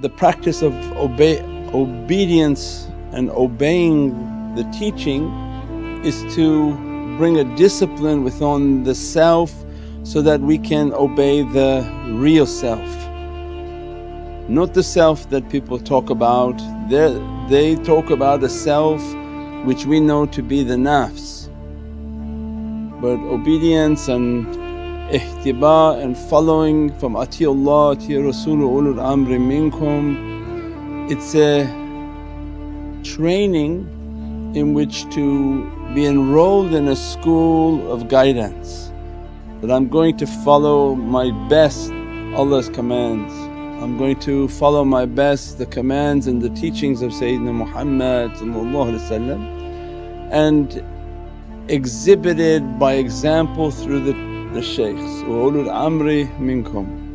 the practice of obey, obedience and obeying the teaching is to bring a discipline within the self so that we can obey the real self. Not the self that people talk about, they they talk about a self which we know to be the nafs. But obedience and ittiba and following from atiullah, ati Rasul ulul amri minkum, it's a training in which to be enrolled in a school of guidance that I'm going to follow my best Allah's commands. I'm going to follow my best the commands and the teachings of Sayyidina Muhammad and exhibited by example through the, the shaykhs, ulul amri minkum.